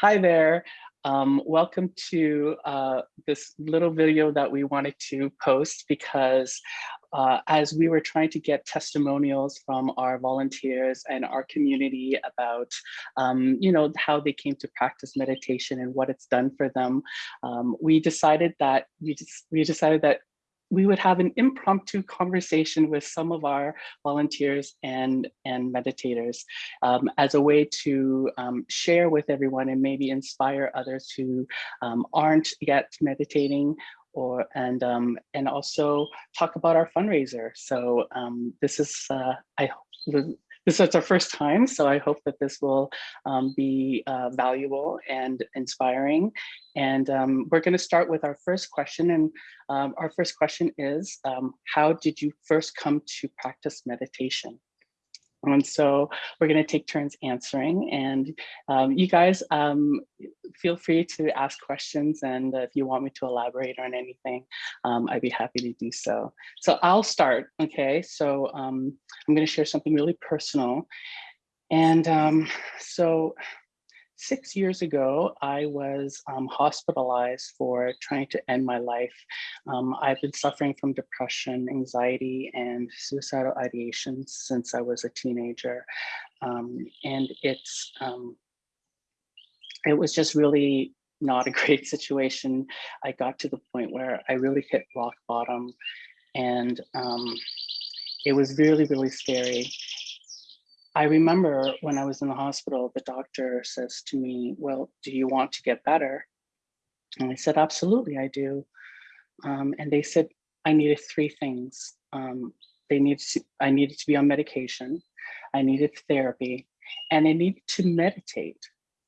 Hi there. Um, welcome to uh, this little video that we wanted to post because uh, as we were trying to get testimonials from our volunteers and our community about, um, you know, how they came to practice meditation and what it's done for them, um, we decided that we just we decided that we would have an impromptu conversation with some of our volunteers and, and meditators um, as a way to um, share with everyone and maybe inspire others who um, aren't yet meditating or and um, and also talk about our fundraiser. So um, this is uh, I this is our first time, so I hope that this will um, be uh, valuable and inspiring. And um, we're going to start with our first question. And um, our first question is, um, how did you first come to practice meditation? And so we're going to take turns answering and um, you guys um, feel free to ask questions and if you want me to elaborate on anything, um, I'd be happy to do so. So I'll start, okay? So um, I'm going to share something really personal. And um, so six years ago, I was um, hospitalized for trying to end my life. Um, I've been suffering from depression, anxiety, and suicidal ideation since I was a teenager. Um, and it's, um, it was just really not a great situation. I got to the point where I really hit rock bottom and um, it was really, really scary. I remember when I was in the hospital, the doctor says to me, well, do you want to get better? And I said, absolutely, I do. Um, and they said, I needed three things. Um, they needed to, I needed to be on medication. I needed therapy and I needed to meditate.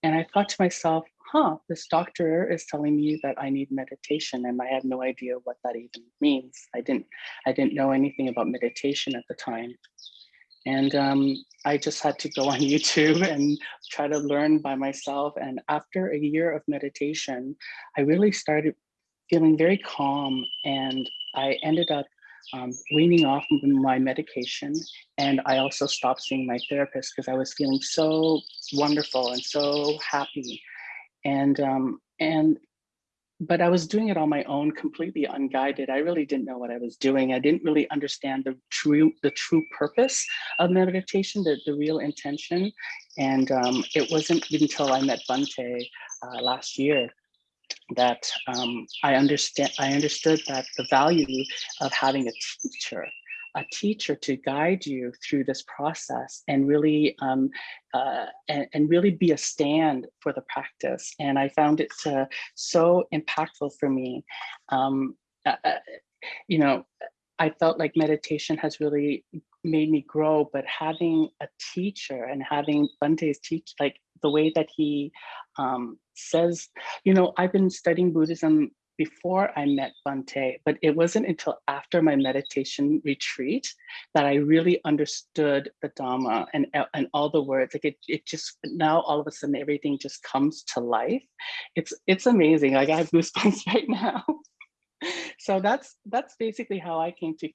And I thought to myself, huh, this doctor is telling me that I need meditation and I had no idea what that even means. I didn't, I didn't know anything about meditation at the time. And um, I just had to go on YouTube and try to learn by myself. And after a year of meditation, I really started feeling very calm and I ended up um, weaning off my medication. And I also stopped seeing my therapist because I was feeling so wonderful and so happy. And, um, and but I was doing it on my own, completely unguided. I really didn't know what I was doing. I didn't really understand the true the true purpose of meditation, the, the real intention. And um, it wasn't until I met Bhante uh, last year that um, I understand I understood that the value of having a teacher a teacher to guide you through this process and really um, uh, and, and, really be a stand for the practice. And I found it so impactful for me. Um, uh, uh, you know, I felt like meditation has really made me grow, but having a teacher and having Bhante's teach, like the way that he um, says, you know, I've been studying Buddhism before I met Bhante, but it wasn't until after my meditation retreat that I really understood the Dhamma and, uh, and all the words. Like it, it just, now all of a sudden everything just comes to life. It's, it's amazing. Like I have goosebumps right now. so that's that's basically how I came to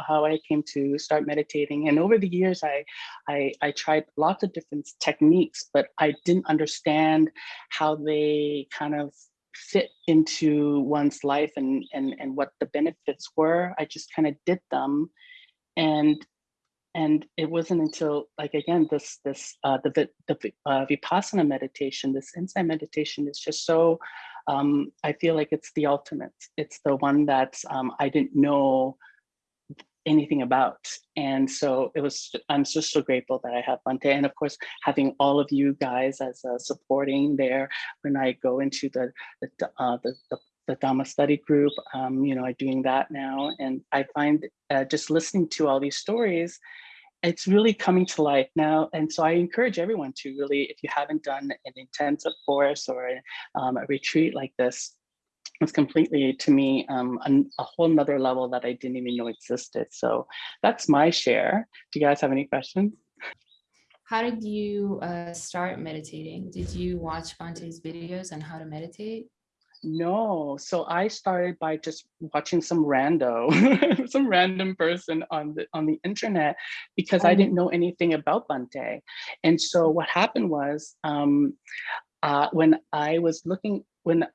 how I came to start meditating. And over the years, I, I I tried lots of different techniques, but I didn't understand how they kind of fit into one's life and and and what the benefits were. I just kind of did them. And and it wasn't until like again this this uh the the uh, vipassana meditation this insight meditation is just so um i feel like it's the ultimate. It's the one that um i didn't know anything about. And so it was, I'm just so grateful that I have Bhante. And of course, having all of you guys as uh, supporting there when I go into the, the, uh, the, the the Dhamma study group, um, you know, I'm doing that now. And I find uh, just listening to all these stories, it's really coming to life now. And so I encourage everyone to really, if you haven't done an intensive course or um, a retreat like this, it's completely to me um, a, a, whole nother level that I didn't even know existed. So that's my share. Do you guys have any questions? How did you uh, start meditating? Did you watch Bhante's videos on how to meditate? No, so I started by just watching some rando, some random person on the on the internet because I didn't know anything about Bhante. And so what happened was um, uh, when I was looking, when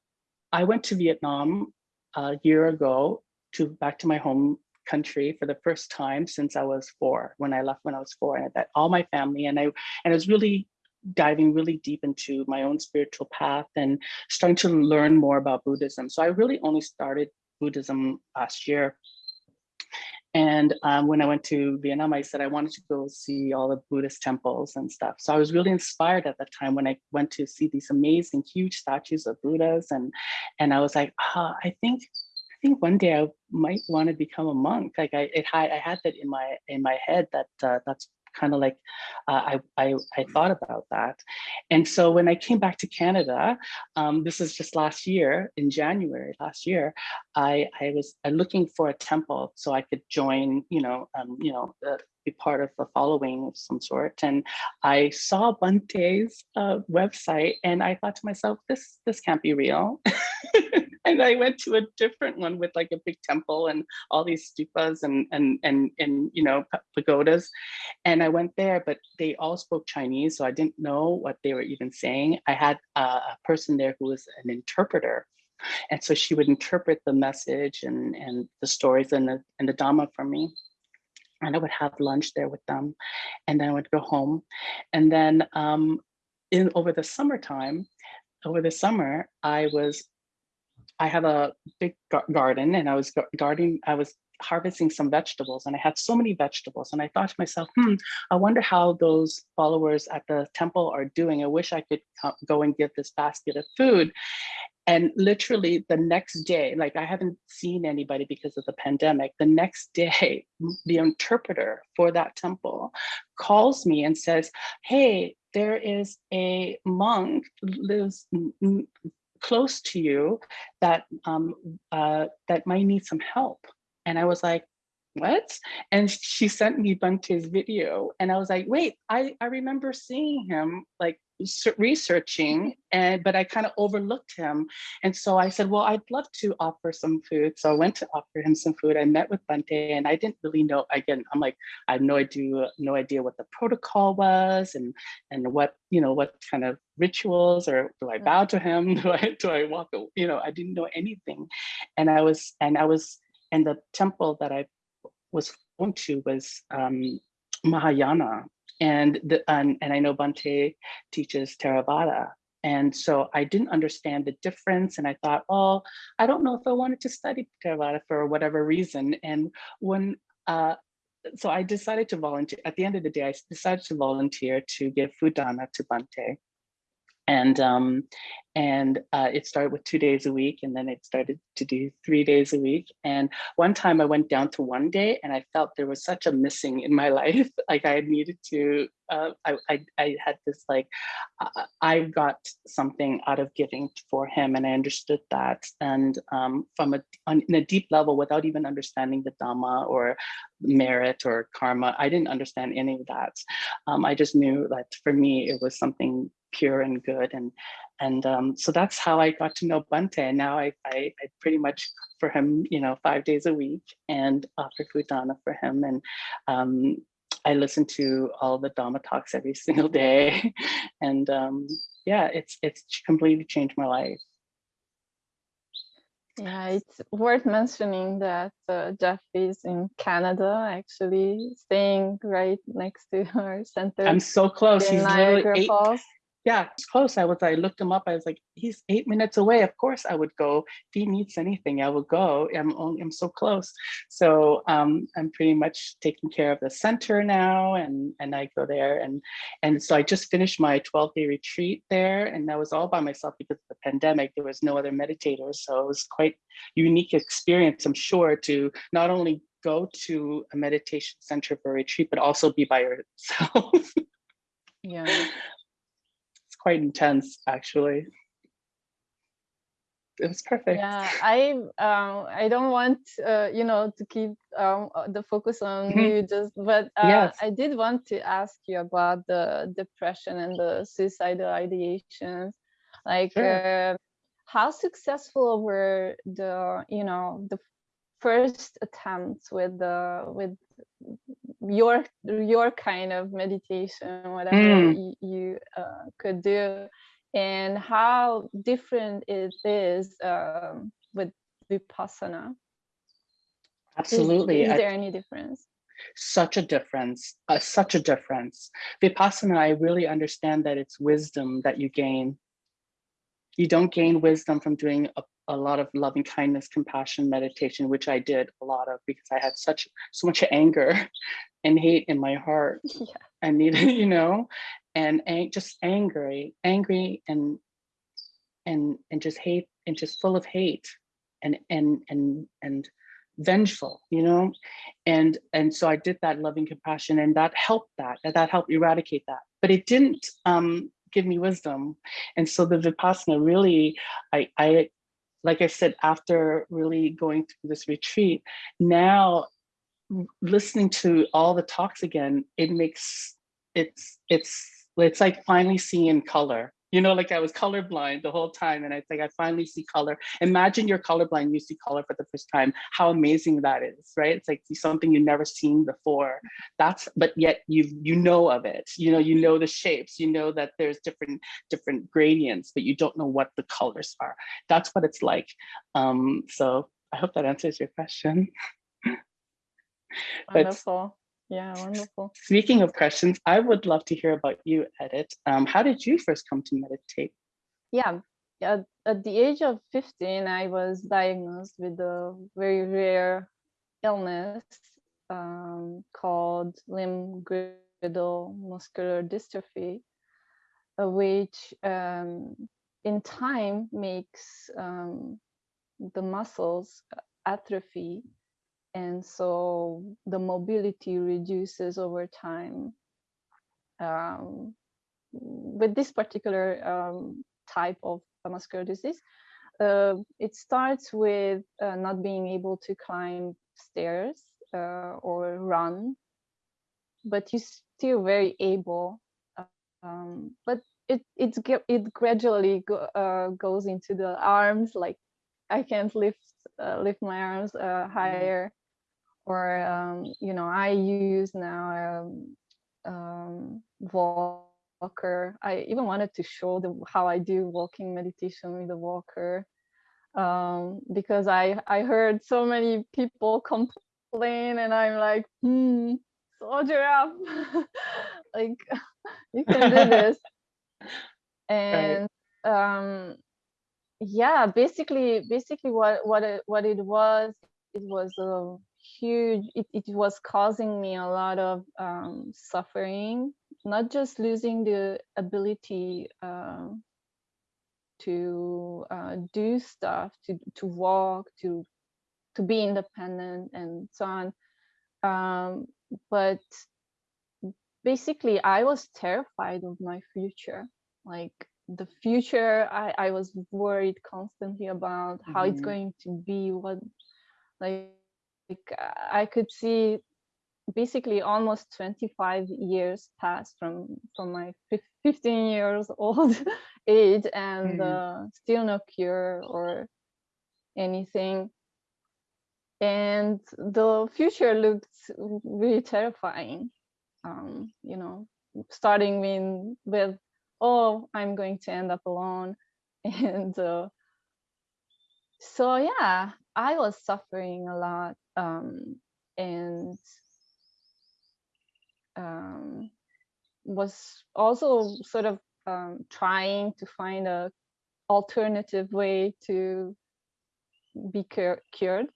I went to Vietnam a year ago to back to my home country for the first time since I was four, when I left when I was four, and I met all my family, and I and I was really diving really deep into my own spiritual path and starting to learn more about Buddhism. So I really only started Buddhism last year. And um, when I went to Vietnam, I said I wanted to go see all the Buddhist temples and stuff. So I was really inspired at that time when I went to see these amazing, huge statues of Buddhas, and and I was like, ah, I think I think one day I might want to become a monk. Like I, it, I, I had that in my in my head that uh, that's kind of like uh, I, I, I thought about that. And so when I came back to Canada, um, this is just last year in January last year, I, I was looking for a temple so I could join, you know, um, you know, uh, be part of a following of some sort. And I saw Bhante's uh, website and I thought to myself, this, this can't be real. and I went to a different one with like a big temple and all these stupas and and and and you know pagodas, and I went there, but they all spoke Chinese, so I didn't know what they were even saying. I had a person there who was an interpreter, and so she would interpret the message and and the stories and the and the Dhamma for me. And I would have lunch there with them, and then I would go home, and then um, in over the summertime, over the summer, I was I have a big garden and I was gardening, I was harvesting some vegetables and I had so many vegetables and I thought to myself, hmm, I wonder how those followers at the temple are doing. I wish I could go and give this basket of food. And literally the next day, like I haven't seen anybody because of the pandemic, the next day, the interpreter for that temple calls me and says, hey, there is a monk lives close to you that um, uh, that might need some help. And I was like, what? And she sent me Bhante's video and I was like, wait, I, I remember seeing him like researching and but I kind of overlooked him. And so I said, well, I'd love to offer some food. So I went to offer him some food. I met with Bhante and I didn't really know, again, I'm like, I have no idea, no idea what the protocol was and and what, you know, what kind of rituals or do I bow to him? Do I do I walk, you know, I didn't know anything. And I was, and I was, and the temple that I was going to was um, Mahayana and the and, and I know Bhante teaches Theravada. And so I didn't understand the difference. And I thought, oh, I don't know if I wanted to study Theravada for whatever reason. And when, uh, so I decided to volunteer, at the end of the day, I decided to volunteer to give food to Bhante and um, and uh, it started with two days a week and then it started to do three days a week. And one time i went down to one day and i felt there was such a missing in my life like i needed to uh, I, I, I had this like i got something out of giving for him and i understood that. And um, from a on, in a deep level without even understanding the dhamma or merit or karma i didn't understand any of that. Um, i just knew that for me it was something pure and good. And and um, so that's how I got to know Bhante. And now I, I, I, pretty much for him, you know, five days a week and offer food dana for him. And um, I listen to all the Dhamma talks every single day. and um, yeah, it's it's completely changed my life. Yeah, it's worth mentioning that uh, Jeff is in Canada, actually staying right next to our center. I'm so close. He's literally eight, Falls yeah, it's close. I was, I looked him up. I was like, he's eight minutes away. Of course I would go. If he needs anything, I would go. I'm only, I'm so close. So um, I'm pretty much taking care of the center now and, and I go there. And, and so I just finished my 12 day retreat there and I was all by myself because of the pandemic. There was no other meditators. So it was quite unique experience, I'm sure, to not only go to a meditation center for retreat, but also be by yourself. yeah quite intense, actually. It was perfect. Yeah, I um, I don't want uh, you know to keep um, uh, the focus on mm -hmm. you just, but uh, yes. I did want to ask you about the depression and the suicidal ideations. Like, sure. uh, how successful were the you know the first attempts with the with your your kind of meditation whatever mm. you, you uh, could do and how different it is um, with Vipassana. Absolutely. Is, is there any difference? Such a difference, uh, such a difference. Vipassana, I really understand that it's wisdom that you gain. You don't gain wisdom from doing a, a lot of loving kindness, compassion, meditation, which I did a lot of because I had such so much anger and hate in my heart. Yeah. I needed, you know, and ang just angry, angry and and and just hate and just full of hate and and and and vengeful you know and and so i did that loving compassion and that helped that that helped eradicate that but it didn't um give me wisdom. And so the vipassana really i i like i said after really going through this retreat now listening to all the talks again it makes it's it's it's like finally seeing color you know, like I was colorblind the whole time. And I think I finally see color. Imagine you're colorblind, you see color for the first time, how amazing that is, right? It's like something you've never seen before. That's, but yet you you know of it, you know, you know the shapes, you know that there's different, different gradients, but you don't know what the colors are. That's what it's like. Um, so I hope that answers your question. Wonderful. Yeah, wonderful. Speaking of questions, I would love to hear about you, Edit. Um, how did you first come to meditate? Yeah, at, at the age of 15, I was diagnosed with a very rare illness um, called limb-girdle muscular dystrophy, uh, which um, in time makes um, the muscles atrophy and so the mobility reduces over time. Um, with this particular um, type of muscular disease, uh, it starts with uh, not being able to climb stairs uh, or run, but you're still very able. Um, but it it it gradually go, uh, goes into the arms. Like I can't lift uh, lift my arms uh, mm-hmm. higher or um, you know i use now um, um, walker. I even wanted to show the how i do walking meditation with the walker um, because i i heard so many people complain and i'm like hmm soldier up. Like you can do this. And um yeah basically basically what what it what it was it was a huge it, it was causing me a lot of um, suffering not just losing the ability uh, to uh, do stuff to to walk to to be independent and so on um, but basically i was terrified of my future like the future i i was worried constantly about how mm -hmm. it's mm-hmm. going to be what like like I could see basically almost 25 years passed from from my 15 years old age and mm. uh, still no cure or anything. And the future looked really terrifying um, you know starting with, with oh i'm going to end up alone. And uh, so yeah i was suffering a lot um, and um, was also sort of um, trying to find a alternative way to be cur cured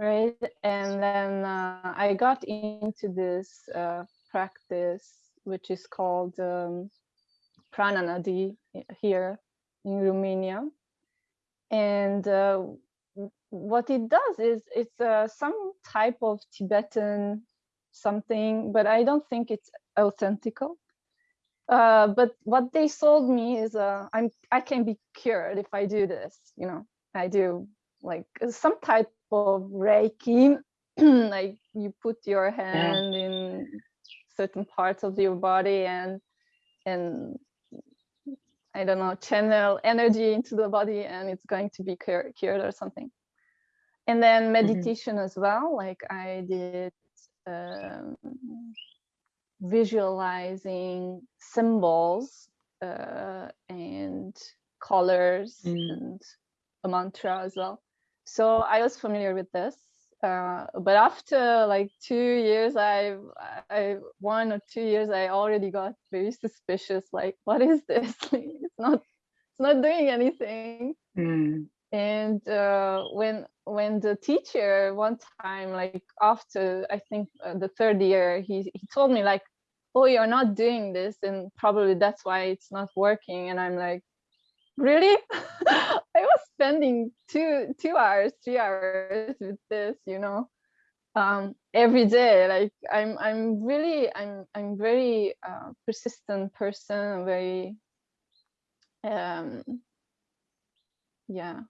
right? And then uh, i got into this uh, practice which is called um, prananadi here in romania. And uh, what it does is it's uh, some type of Tibetan something, but I don't think it's authentical. Uh, but what they sold me is uh, I'm I can be cured if I do this. You know, I do like some type of Reiki, like you put your hand yeah. in certain parts of your body and and I don't know channel energy into the body and it's going to be cured, cured or something and then mm-hmm. meditation mm -hmm. as well like i did um, visualizing symbols uh, and colors Mm. and a mantra as well. So I was familiar with this. Uh, but after like two years, I, I one or two years, I already got very suspicious. Like, what is this? it's not, it's not doing anything. Mm. And uh, when when the teacher one time, like after I think uh, the third year, he he told me like, oh, you're not doing this, and probably that's why it's not working. And I'm like, really? I was spending two two hours, three hours with this, you know, um, every day. Like I'm I'm really I'm I'm very uh, persistent person, very um yeah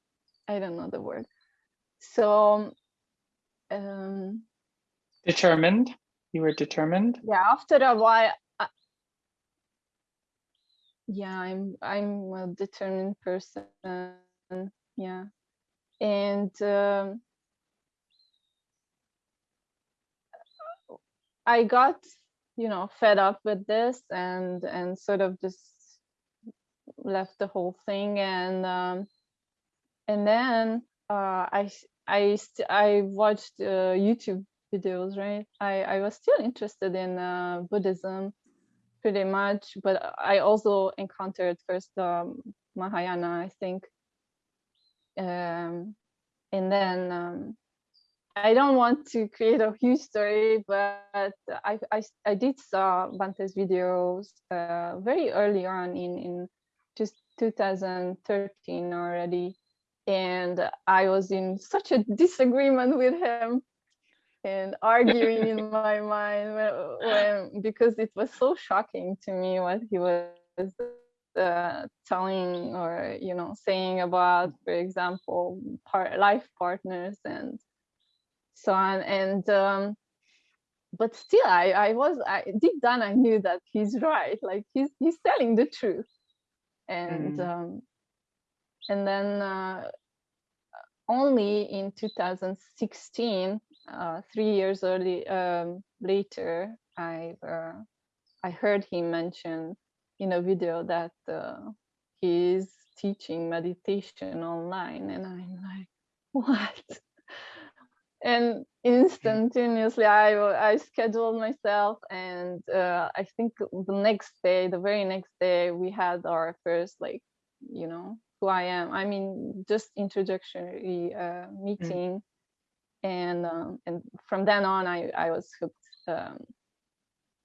I don't know the word. So um Determined? You were determined? yeah, after a while I, yeah, I'm I'm a determined person. Yeah. And um I got, you know, fed up with this and and sort of just left the whole thing and um and then uh, I I I watched uh, YouTube videos, right? I I was still interested in uh, Buddhism, pretty much, but I also encountered first um, Mahayana, I think, um, and then um, I don't want to create a huge story, but I I, I did saw Bhante's videos uh, very early on in in just 2013 already and I was in such a disagreement with him and arguing in my mind when, when, because it was so shocking to me what he was uh, telling or you know saying about for example part, life partners and so on. And um, but still I, I was I deep down I knew that he's right. Like he's he's telling the truth. And Mm. um, and then uh, only in 2016 uh, three years early um, later I uh, I heard him mention in a video that uh, he's teaching meditation online. And I'm like what? And instantaneously I I scheduled myself and uh, I think the next day the very next day we had our first like you know who I am I mean just introductory uh, meeting. And um, and from then on I I was hooked um,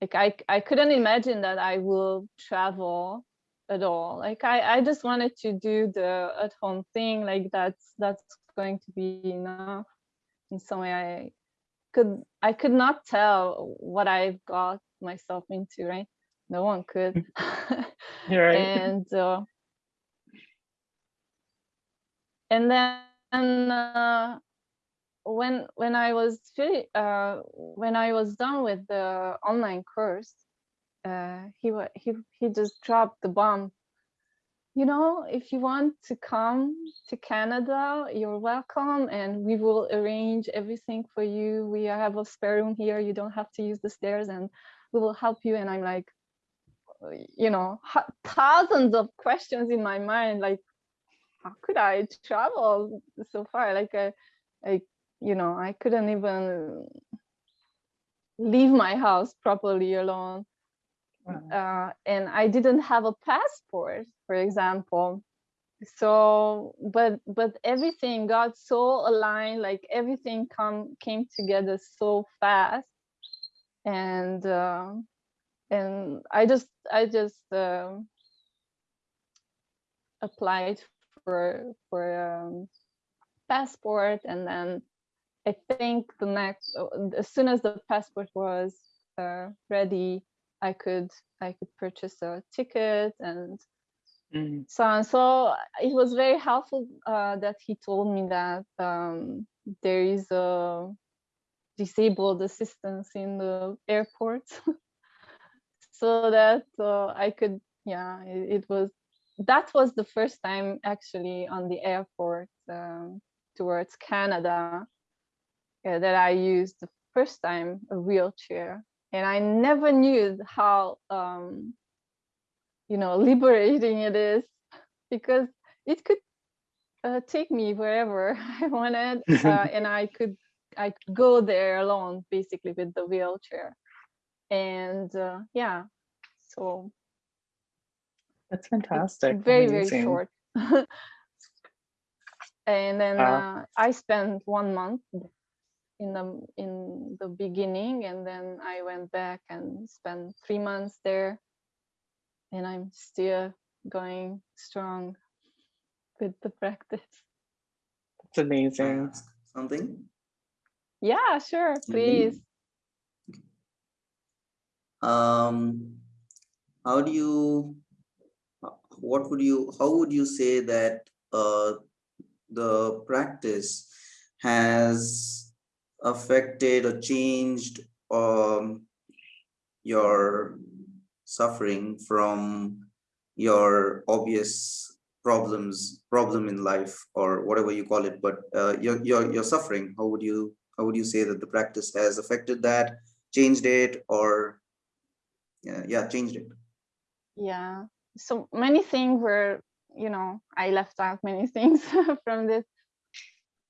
like I I couldn't imagine that I will travel at all. Like I I just wanted to do the at home thing like that's that's going to be enough. In some way I could I could not tell what I've got myself into right? No one could. You're right. and uh, and then uh, when when I was uh, when I was done with the online course, uh, he he he just dropped the bomb. You know, if you want to come to Canada, you're welcome, and we will arrange everything for you. We have a spare room here. You don't have to use the stairs, and we will help you. And I'm like, you know, thousands of questions in my mind, like how could I travel so far? Like, I, I, you know, I couldn't even leave my house properly alone. Wow. Uh, and I didn't have a passport, for example. So, but but everything got so aligned, like everything come came together so fast, and uh, and I just I just um applied for for um, passport. And then I think the next uh, as soon as the passport was uh, ready I could I could purchase a ticket and Mm. so on. So it was very helpful uh, that he told me that um, there is a disabled assistance in the airport. So that uh, I could yeah it, it was that was the first time actually on the airport um, towards Canada uh, that I used the first time a wheelchair. And I never knew how, um, you know, liberating it is because it could uh, take me wherever I wanted uh, and I could I could go there alone basically with the wheelchair and uh, yeah so that's fantastic very Amazing. very short and then wow. I spent one month in the in the beginning and then I went back and spent three months there and I'm still going strong with the practice. It's amazing. Something? Yeah, sure, please. Um, how do you, what would you, how would you say that uh, the practice has affected or changed um, your suffering from your obvious problems problem in life or whatever you call it but uh, your, your your suffering? How would you how would you say that the practice has affected that changed it or yeah, yeah changed it? Yeah so many things were you know i left out many things from this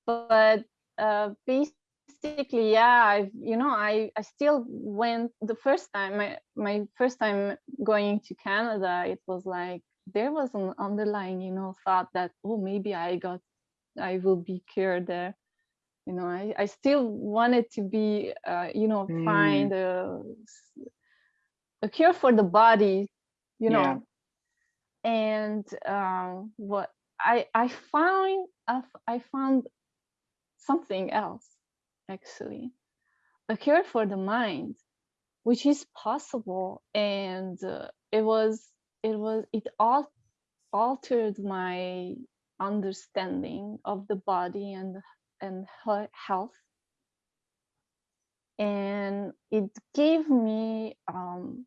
but uh basically yeah i you know i i still went the first time my my first time going to canada it was like there was an underlying, you know, thought that, oh, maybe I got, I will be cured there. You know, I, I still wanted to be, uh, you know, mm. find a, a cure for the body, you know. And um, what I, I found, I found something else, actually, a cure for the mind, which is possible. And uh, it was it was it all altered my understanding of the body and and health and it gave me um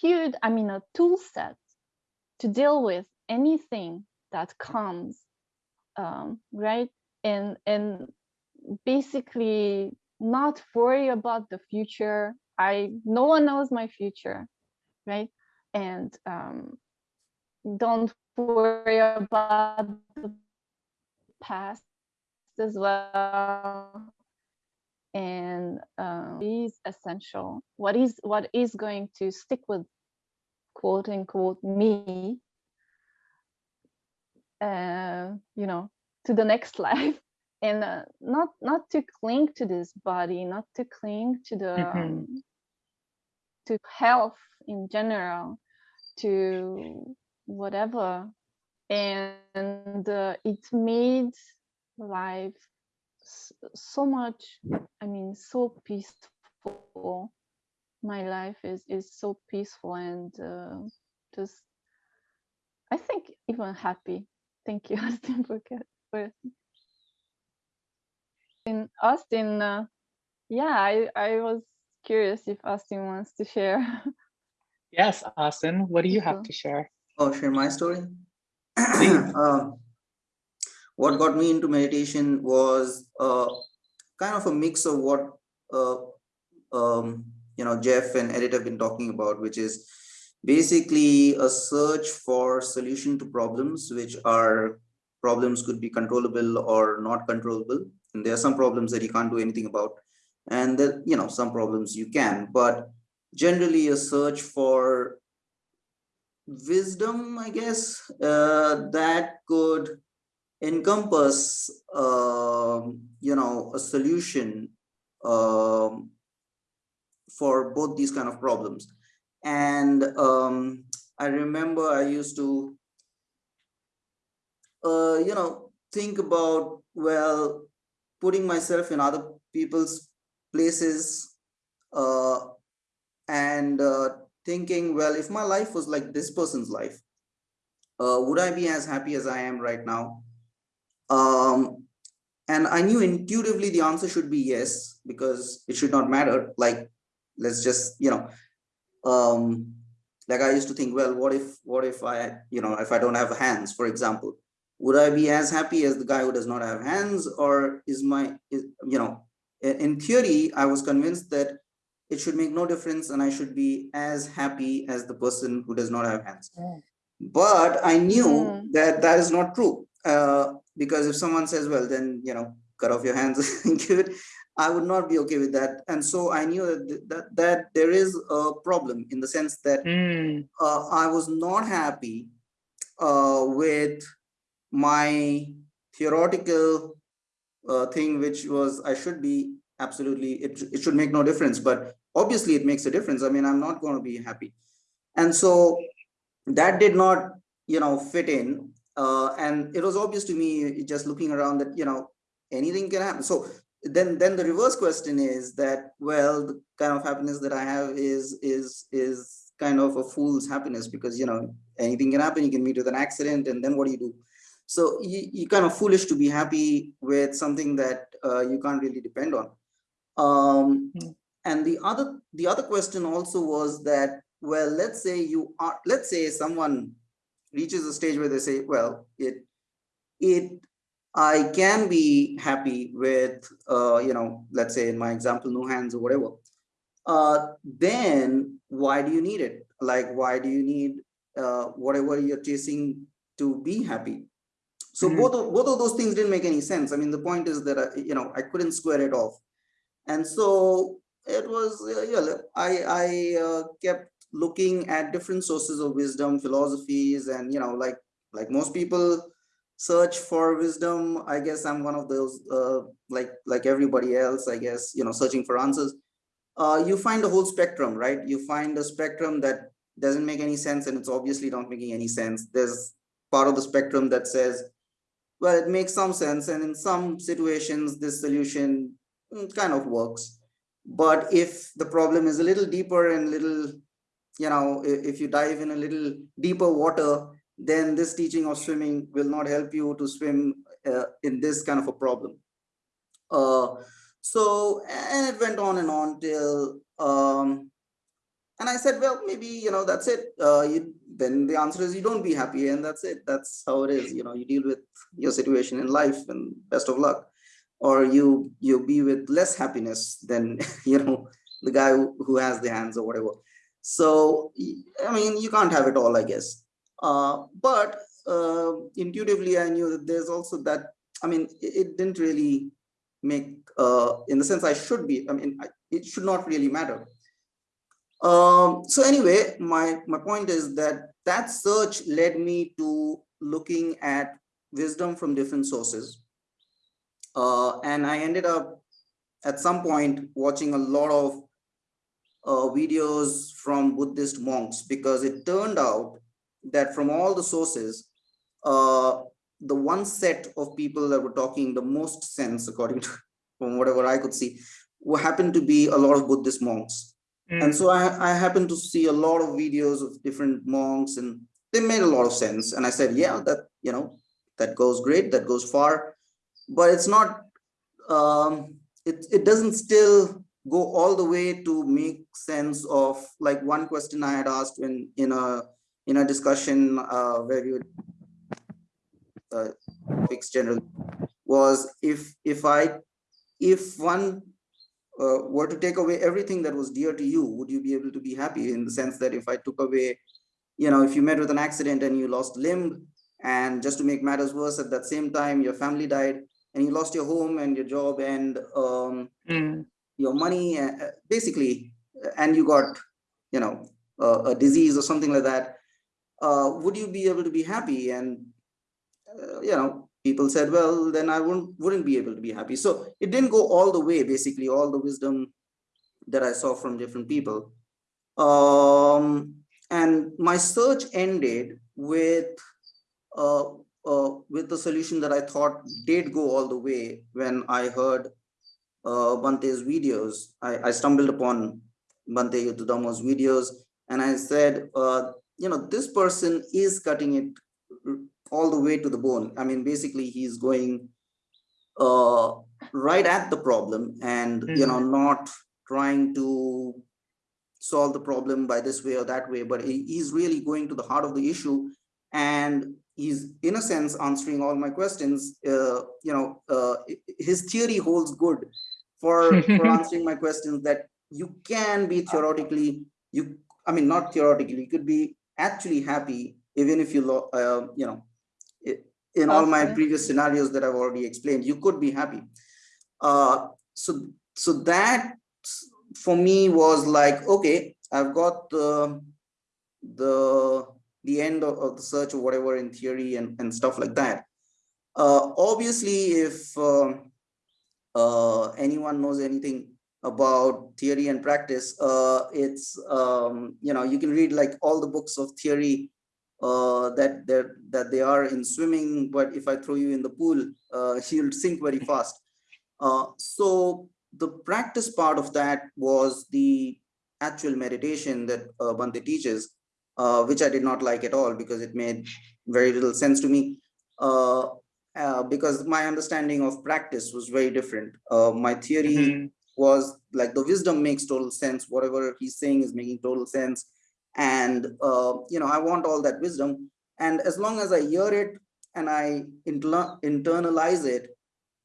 huge i mean a tool set to deal with anything that comes um right? And and basically not worry about the future. I no one knows my future right? And um, don't worry about the past as well. And um, is essential what is what is going to stick with quote unquote me uh, you know to the next life. And uh, not not to cling to this body not to cling to the mm -hmm. um, to health in general to whatever. And uh, it made life so much i mean so peaceful my life is is so peaceful and uh, just i think even happy thank you austin for, for in austin uh, yeah i i was curious if austin wants to share Yes, Austin, what do you have to share? Oh, share my story? um, what got me into meditation was uh, kind of a mix of what uh, um, you know Jeff and Edit have been talking about, which is basically a search for solution to problems, which are problems could be controllable or not controllable. And there are some problems that you can't do anything about. And that, you know, some problems you can, but generally a search for wisdom, I guess, uh, that could encompass, uh, you know, a solution um, for both these kind of problems. And um, I remember I used to, uh, you know, think about, well, putting myself in other people's places uh, and uh, thinking, well, if my life was like this person's life, uh, would I be as happy as I am right now? Um, and I knew intuitively the answer should be yes, because it should not matter. Like, let's just, you know, um, like I used to think, well, what if, what if I, you know, if I don't have hands, for example, would I be as happy as the guy who does not have hands or is my, is, you know, in theory, I was convinced that it should make no difference and I should be as happy as the person who does not have hands. Oh. But I knew Mm. that that is not true. Uh, because if someone says, well, then, you know, cut off your hands and give it, I would not be okay with that. And so I knew that, that, that there is a problem in the sense that Mm, uh, I was not happy uh, with my theoretical uh, thing, which was I should be absolutely, it, it should make no difference, but obviously it makes a difference. I mean, I'm not going to be happy. And so that did not, you know, fit in. Uh, and it was obvious to me just looking around that, you know, anything can happen. So then, then the reverse question is that, well, the kind of happiness that I have is, is, is kind of a fool's happiness because, you know, anything can happen. You can meet with an accident and then what do you do? So you, you kind of foolish to be happy with something that uh, you can't really depend on. Um, Mm. and the other the other question also was that, well, let's say you are, let's say someone reaches a stage where they say, well, it, it, I can be happy with, uh, you know, let's say in my example, no hands or whatever. Uh, then why do you need it? Like, why do you need uh, whatever you're chasing to be happy? So Mhm. both of, both of those things didn't make any sense. I mean, the point is that, I, you know, I couldn't square it off. And so it was, uh, yeah, I, I uh, kept looking at different sources of wisdom, philosophies, and, you know, like, like most people search for wisdom. I guess I'm one of those, uh, like, like everybody else, I guess, you know, searching for answers. Uh, you find a whole spectrum, right? You find a spectrum that doesn't make any sense and it's obviously not making any sense. There's part of the spectrum that says, well, it makes some sense. And in some situations, this solution mm, kind of works. But if the problem is a little deeper and little, you know, if you dive in a little deeper water, then this teaching of swimming will not help you to swim uh, in this kind of a problem. Uh, so, and it went on and on till, um, and I said, well, maybe, you know, that's it. Uh, you, then the answer is you don't be happy and that's it. That's how it is. You know, you deal with your situation in life and best of luck. Or you you be with less happiness than, you know, the guy who, who has the hands or whatever. So, I mean, you can't have it all, I guess. Uh, but uh, intuitively, I knew that there's also that, I mean, it, it didn't really make, uh, in the sense I should be, I mean, I, it should not really matter. Um, so anyway, my, my point is that that search led me to looking at wisdom from different sources. Uh, and I ended up at some point watching a lot of uh, videos from Buddhist monks because it turned out that from all the sources, uh, the one set of people that were talking the most sense, according to from whatever I could see, were happened to be a lot of Buddhist monks. And mm, so I, I happened to see a lot of videos of different monks and they made a lot of sense. And I said, yeah, that, you know, that goes great, that goes far, but it's not, um, it, it doesn't still go all the way to make sense of like one question I had asked when in a, in a discussion uh, where you uh, topics general was if, if I, if one uh, were to take away everything that was dear to you, would you be able to be happy in the sense that if I took away, you know, if you met with an accident and you lost limb and just to make matters worse at that same time, your family died and you lost your home and your job and um, mm, your money, uh, basically, and you got, you know, uh, a disease or something like that, uh, would you be able to be happy? And, uh, you know, people said, well, then I wouldn't, wouldn't be able to be happy. So it didn't go all the way, basically, all the wisdom that I saw from different people. Um, and my search ended with uh, uh, with the solution that I thought did go all the way when I heard uh, Bhante's videos. I, I stumbled upon Bhante Yuttadhammo's videos and I said, uh, you know, this person is cutting it all the way to the bone. I mean, basically he's going uh, right at the problem and, you know, not trying to solve the problem by this way or that way, but he's really going to the heart of the issue and he's in a sense answering all my questions. Uh, you know, uh, his theory holds good for, for answering my questions that you can be theoretically, you, I mean, not theoretically, you could be actually happy even if you, uh, you know, in all my previous scenarios that I've already explained, you could be happy. Uh, so, so that for me was like, okay, I've got the, the, the end of, of the search or whatever in theory and, and stuff like that. Uh, obviously, if um, uh, anyone knows anything about theory and practice, uh, it's, um, you know, you can read like all the books of theory uh, that, that, that they are in swimming, but if I throw you in the pool, uh, you'll sink very fast. Uh, so the practice part of that was the actual meditation that uh, Bhante teaches, uh, which I did not like at all because it made very little sense to me. Uh, uh, because my understanding of practice was very different. Uh, my theory Mhm. Was like the wisdom makes total sense. Whatever he's saying is making total sense. And, uh, you know, I want all that wisdom. And as long as I hear it and I inter- internalize it,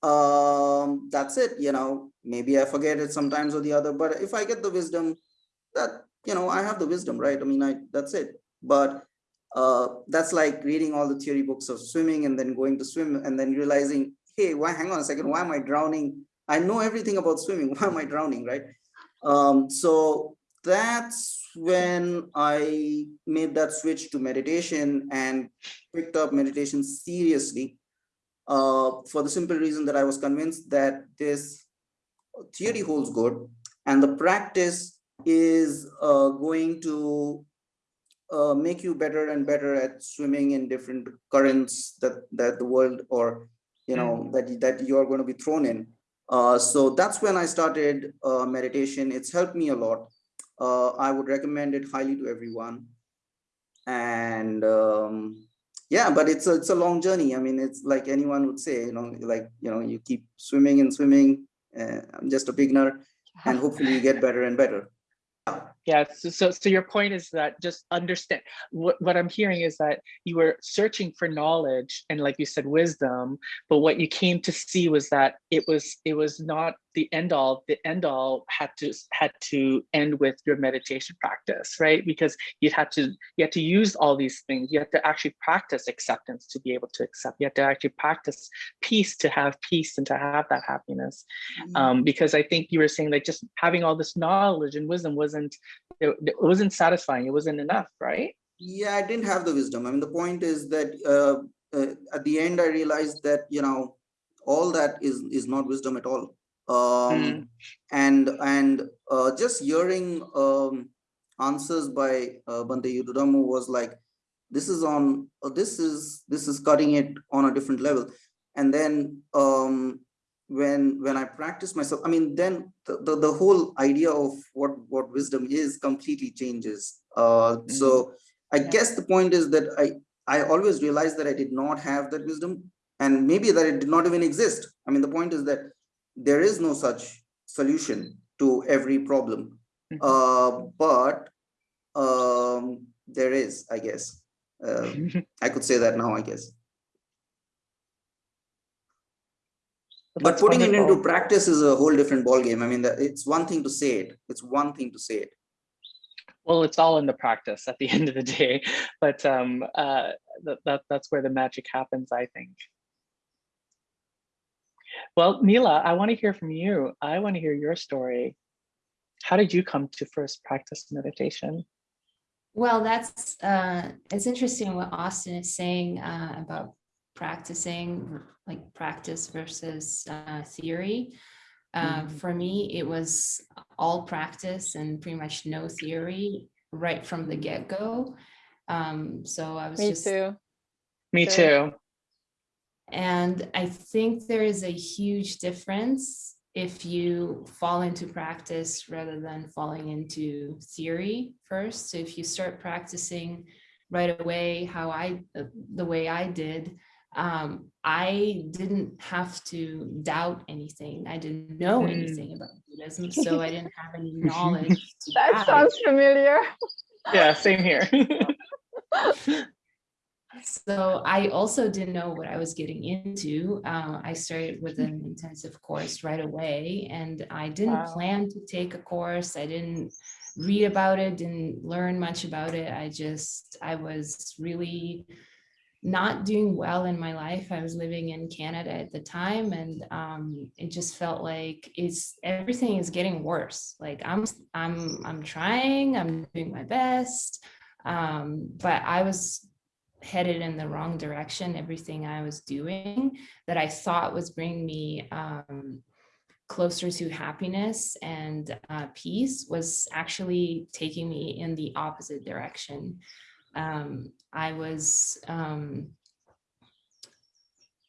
um, that's it, you know, maybe I forget it sometimes or the other, but if I get the wisdom that, you know, I have the wisdom, right? I mean, I, that's it. But uh, that's like reading all the theory books of swimming and then going to swim and then realizing, hey, why, hang on a second, why am I drowning? I know everything about swimming, why am I drowning, right? Um, so that's when I made that switch to meditation and picked up meditation seriously uh, for the simple reason that I was convinced that this theory holds good and the practice is uh, going to uh, make you better and better at swimming in different currents that that the world or you know that that you are going to be thrown in. Uh, so that's when I started uh, meditation. It's helped me a lot. Uh, I would recommend it highly to everyone. And um, yeah, but it's a, it's a long journey. I mean, it's like anyone would say, you know, like, you know, you keep swimming and swimming. Uh, I'm just a beginner and hopefully you get better and better. Yeah, so, so so your point is that just understand what what I'm hearing is that you were searching for knowledge and like you said wisdom, but what you came to see was that it was it was not the end all. The end all had to had to end with your meditation practice, right? Because you had to you had to use all these things. You have to actually practice acceptance to be able to accept. You have to actually practice peace to have peace and to have that happiness um, because I think you were saying like just having all this knowledge and wisdom wasn't it, it wasn't satisfying. It wasn't enough, right? Yeah, I didn't have the wisdom. I mean, the point is that uh, uh, at the end, I realized that, you know, all that is is not wisdom at all. Um, Mm. And and uh, just hearing um, answers by uh, Bhante Yuttadhammo was like, this is on, uh, this is this is cutting it on a different level. And then um, when when I practice myself, I mean, then the, the, the whole idea of what what wisdom is completely changes. Uh, So I Yeah. guess the point is that I I always realized that I did not have that wisdom, and maybe that it did not even exist. I mean, the point is that there is no such solution to every problem, Mhm. uh, but um, there is, I guess. Uh, I could say that now, I guess. But That's putting it into practice is a whole different ballgame. I mean, that it's one thing to say it. It's one thing to say it. well, it's all in the practice at the end of the day, but um, uh, that, that that's where the magic happens, I think. Well, Mila, I want to hear from you. I want to hear your story. How did you come to first practice meditation? Well, that's, uh, it's interesting what Austin is saying uh, about practicing, like practice versus uh, theory. Uh, Mhm. For me, it was all practice and pretty much no theory right from the get-go. Um, So I was Me just too. Me too. And I think there is a huge difference if you fall into practice rather than falling into theory first. So if you start practicing right away, how I, uh, the way I did, um, I didn't have to doubt anything. I didn't know Mm. anything about Buddhism, so I didn't have any knowledge. That sounds familiar. Yeah, same here. so I also didn't know what I was getting into. Uh, I started with an intensive course right away and I didn't Wow. plan to take a course. I didn't read about it, didn't learn much about it. I just, I was really not doing well in my life. I was living in Canada at the time and um, it just felt like it's everything is getting worse. Like I'm, I'm, I'm trying, I'm doing my best. Um, but I was headed in the wrong direction. Everything I was doing that I thought was bringing me um, closer to happiness and uh, peace was actually taking me in the opposite direction. Um, I was um,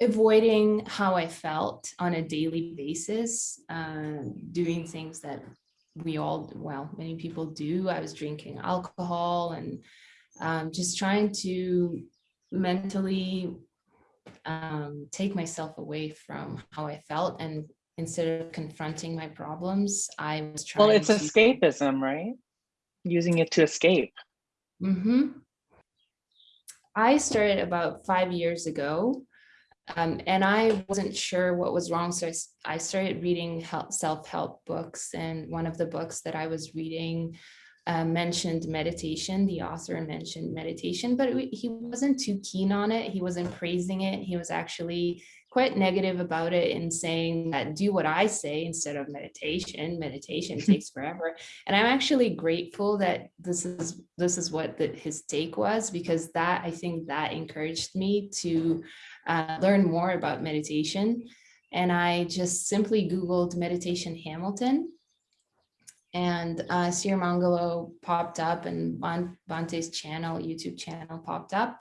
avoiding how I felt on a daily basis, uh, doing things that we all, well, many people do. I was drinking alcohol and um, just trying to mentally um, take myself away from how I felt and instead of confronting my problems, I was trying Well, it's to- escapism, right? Using it to escape. Mhm. I started about five years ago um, and I wasn't sure what was wrong. So I started reading self-help books and one of the books that I was reading uh, mentioned meditation. The author mentioned meditation, but it- he wasn't too keen on it. He wasn't praising it. He was actually quite negative about it and saying that do what I say instead of meditation. Meditation takes forever. And I'm actually grateful that this is this is what the, his take was because that I think that encouraged me to uh, learn more about meditation. And I just simply Googled meditation Hamilton and uh, Sirimangalo popped up and Bhante's channel, YouTube channel popped up.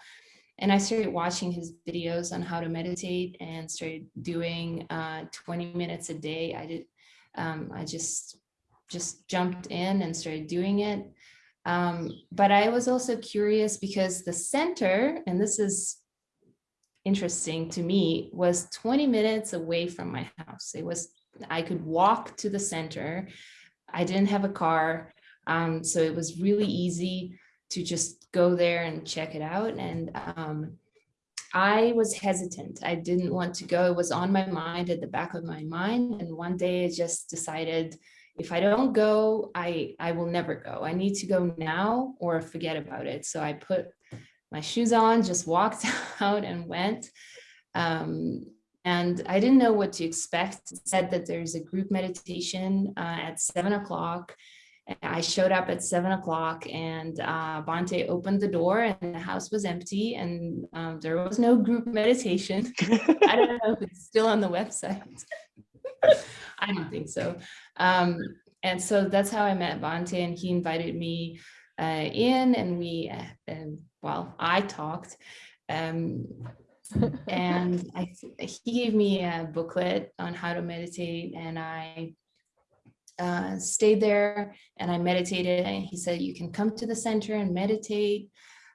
And I started watching his videos on how to meditate and started doing uh, 20 minutes a day. I did, um, I just, just jumped in and started doing it. Um, but I was also curious because the center, and this is interesting to me, was 20 minutes away from my house. It was, I could walk to the center. I didn't have a car. Um, so it was really easy to just go there and check it out. And um, I was hesitant. I didn't want to go. It was on my mind at the back of my mind. And one day I just decided if I don't go, I, I will never go. I need to go now or forget about it. So I put my shoes on, just walked out and went. Um, and I didn't know what to expect. It said that there's a group meditation uh, at seven o'clock. I showed up at seven o'clock and uh, Bhante opened the door and the house was empty and um, there was no group meditation. I don't know if it's still on the website. I don't think so. Um, and so that's how I met Bhante and he invited me uh, in and we, uh, and well, I talked. Um, and I, he gave me a booklet on how to meditate and I uh, stayed there and I meditated and he said, you can come to the center and meditate.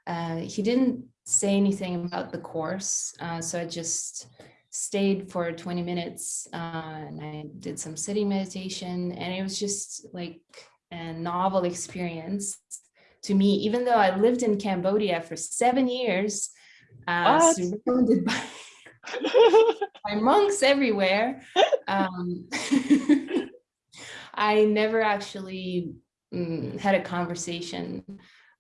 Uh, he didn't say anything about the course. Uh, so I just stayed for 20 minutes uh, and I did some sitting meditation and it was just like a novel experience to me, even though I lived in Cambodia for seven years, uh, surrounded by, by monks everywhere. Um, I never actually mm, had a conversation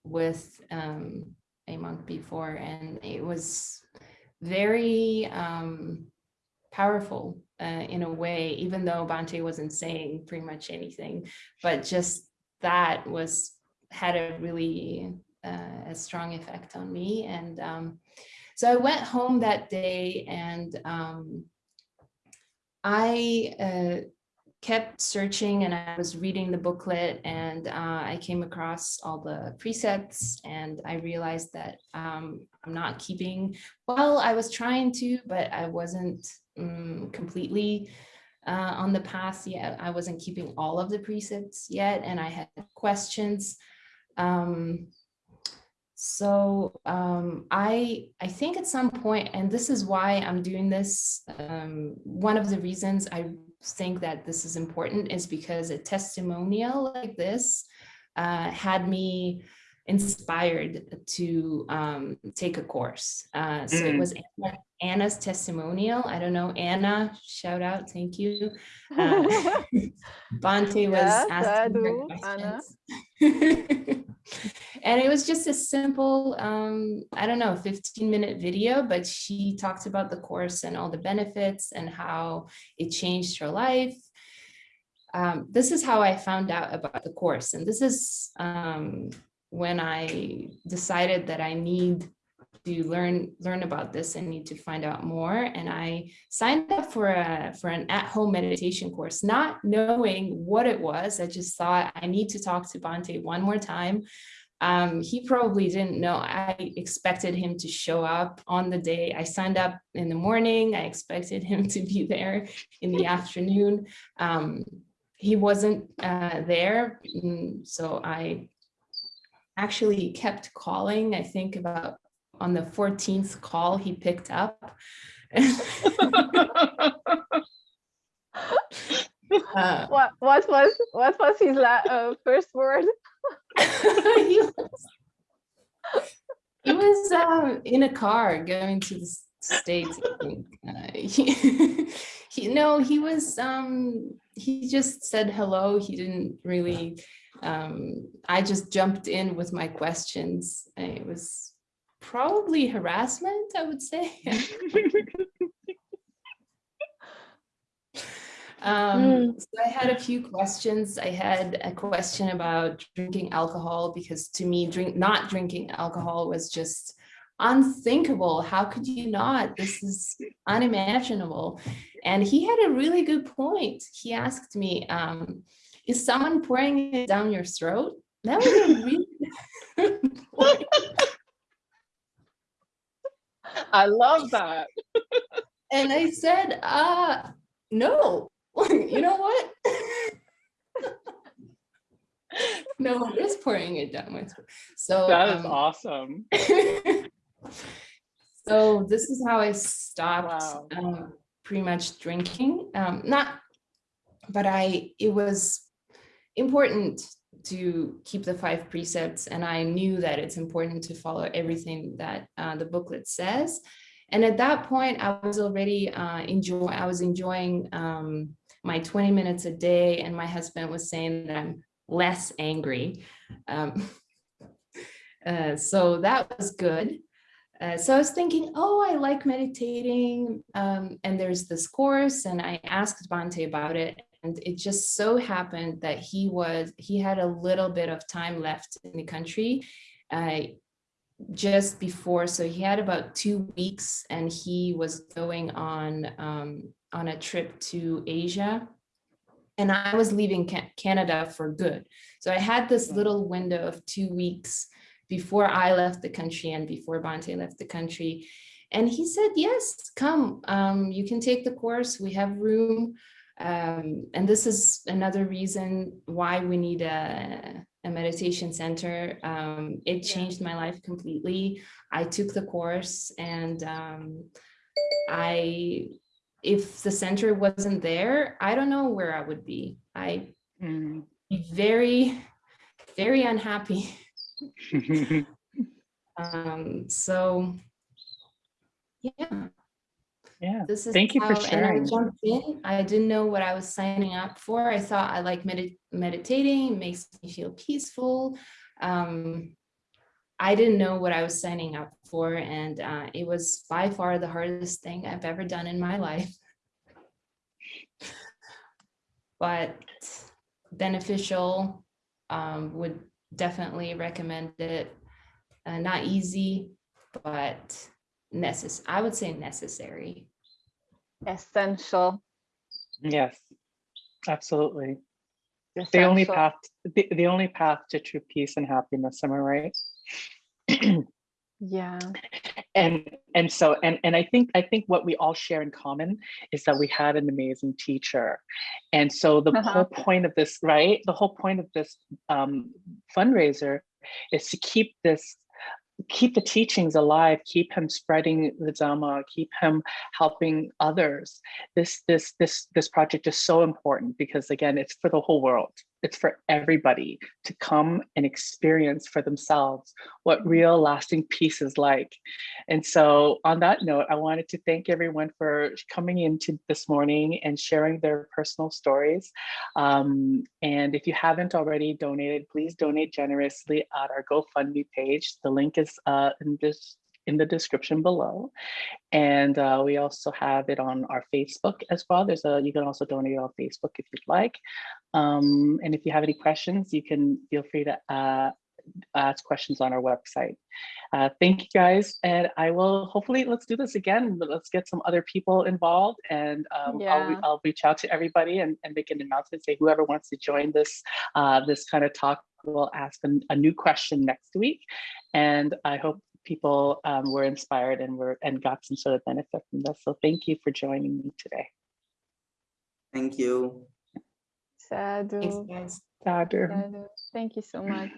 with um, a monk before, and it was very um, powerful uh, in a way, even though Bhante wasn't saying pretty much anything, but just that was had a really uh, a strong effect on me. And um, so I went home that day and um, I uh, kept searching and I was reading the booklet and uh, I came across all the precepts and I realized that um, I'm not keeping, well, I was trying to, but I wasn't um, completely uh, on the path yet. I wasn't keeping all of the precepts yet and I had questions. Um, so um, I, I think at some point, and this is why I'm doing this, um, one of the reasons I think that this is important is because a testimonial like this uh, had me inspired to um, take a course. Uh, so mm. it was Anna, Anna's testimonial. I don't know, Anna, shout out, thank you. Uh, Bhante was yes, asking her questions. and it was just a simple, um, I don't know, 15 minute video, but she talked about the course and all the benefits and how it changed her life. Um, this is how I found out about the course. And this is um, when I decided that I need to learn learn about this and need to find out more. And I signed up for a for an at-home meditation course not knowing what it was. I just thought I need to talk to Bhante one more time. Um, he probably didn't know I expected him to show up on the day. I signed up in the morning. I expected him to be there in the afternoon. Um, he wasn't uh, there. Mm, so I actually kept calling. I think about on the 14th call he picked up. uh, what what was what was his uh, first word? he was, he was um, in a car going to the states. I think. Uh, he, he no, he was. Um, he just said hello. He didn't really um, I just jumped in with my questions. It was probably harassment, I would say. um, mm. so I had a few questions. I had a question about drinking alcohol because to me, drink not drinking alcohol was just unthinkable. How could you not? This is unimaginable. And he had a really good point. He asked me, um, is someone pouring it down your throat? That was a really I love that. and I said, uh, no, you know what? no one is pouring it down my throat. So that is um, awesome. so this is how I stopped wow. um, pretty much drinking. Um, not, but I, it was important to keep the five precepts and I knew that it's important to follow everything that uh, the booklet says. And at that point, I was already uh, enjoy. I was enjoying um, my 20 minutes a day, and my husband was saying that I'm less angry. Um, uh, so that was good. Uh, so I was thinking, oh, I like meditating, um, and there's this course, and I asked Bhante about it, it just so happened that he was he had a little bit of time left in the country uh, just before. So he had about two weeks and he was going on um, on a trip to Asia. And I was leaving Canada for good. So I had this little window of two weeks before I left the country and before Bhante left the country. And he said yes come um, you can take the course. We have room um, and this is another reason why we need a, a meditation center. Um, it changed my life completely. I took the course and um, I, if the center wasn't there, I don't know where I would be. I mm. be very, very unhappy. um, so yeah yeah. This is thank you how, for sharing and I jumped in. I didn't know what i was signing up for. I thought i like med meditating makes me feel peaceful. Um, i didn't know what i was signing up for and uh, it was by far the hardest thing i've ever done in my life. But beneficial um, would definitely recommend it. Uh, not easy but necess I would say necessary. Essential. Yes, absolutely. Essential. The only path, the, the only path to true peace and happiness, am I right? yeah and and so and and i think i think what we all share in common is that we had an amazing teacher and so the uh -huh. whole point of this right the whole point of this um fundraiser is to keep this keep the teachings alive, keep him spreading the Dhamma, keep him helping others. This, this, this, this project is so important because again, it's for the whole world. It's for everybody to come and experience for themselves what real lasting peace is like. And so on that note, I wanted to thank everyone for coming into this morning and sharing their personal stories. Um, and if you haven't already donated, please donate generously at our GoFundMe page. The link is uh, in this in the description below. And uh, we also have it on our Facebook as well. There's a, you can also donate on Facebook if you'd like. Um, and if you have any questions, you can feel free to uh, ask questions on our website. Uh, thank you guys. And I will hopefully let's do this again, but let's get some other people involved and um, Yeah. I'll, I'll reach out to everybody and, and make an announcement, say whoever wants to join this, uh, this kind of talk will ask a, a new question next week. And I hope people um, were inspired and were and got some sort of benefit from this. So thank you for joining me today. Thank you. Sadhu. Thanks, guys. Sadhu. Sadhu. Thank you so much.